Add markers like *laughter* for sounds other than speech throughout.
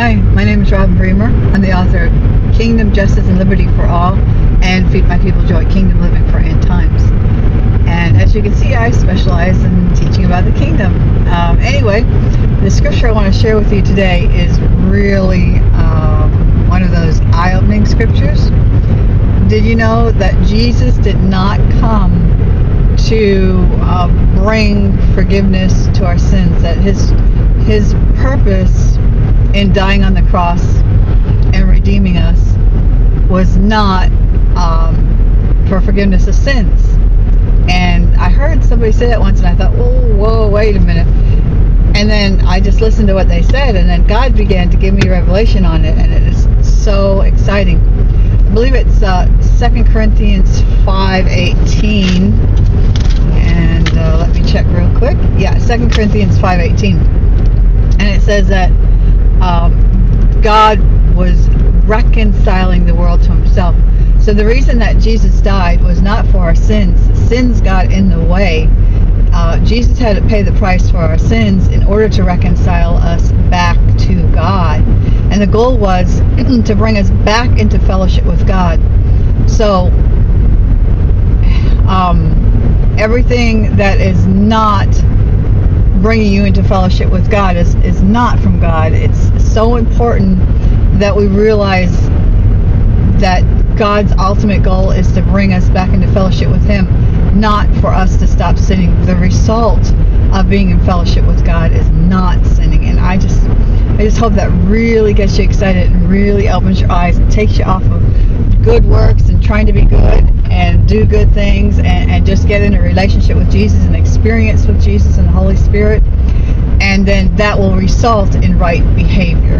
name is Robin Bremer. I'm the author of Kingdom, Justice, and Liberty for All and Feed My People Joy, Kingdom Living for End Times. And as you can see, I specialize in teaching about the kingdom. Um, anyway, the scripture I want to share with you today is really um, one of those eye-opening scriptures. Did you know that Jesus did not come to uh, bring forgiveness to our sins? That his his purpose in dying on the cross and redeeming us was not um, for forgiveness of sins. And I heard somebody say that once, and I thought, oh, whoa, wait a minute. And then I just listened to what they said, and then God began to give me revelation on it, and it is so exciting. I believe it's uh, 2 Corinthians 5.18, and uh, let me check real quick. Yeah, 2 Corinthians 5.18. And it says that um, God was reconciling the world to himself. So the reason that Jesus died was not for our sins. Sins got in the way. Uh, Jesus had to pay the price for our sins in order to reconcile us back to God. And the goal was *clears throat* to bring us back into fellowship with God. So, um, everything that is not bringing you into fellowship with God is, is not from God. It's so important that we realize that God's ultimate goal is to bring us back into fellowship with Him, not for us to stop sinning. The result of being in fellowship with God is not sinning. And I just I just hope that really gets you excited and really opens your eyes and takes you off of good works and trying to be good and do good things and, and just get in a relationship with Jesus and experience with Jesus and the Holy Spirit. And then that will result in right behavior.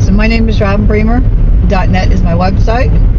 So my name is Robin Bremer. .net is my website.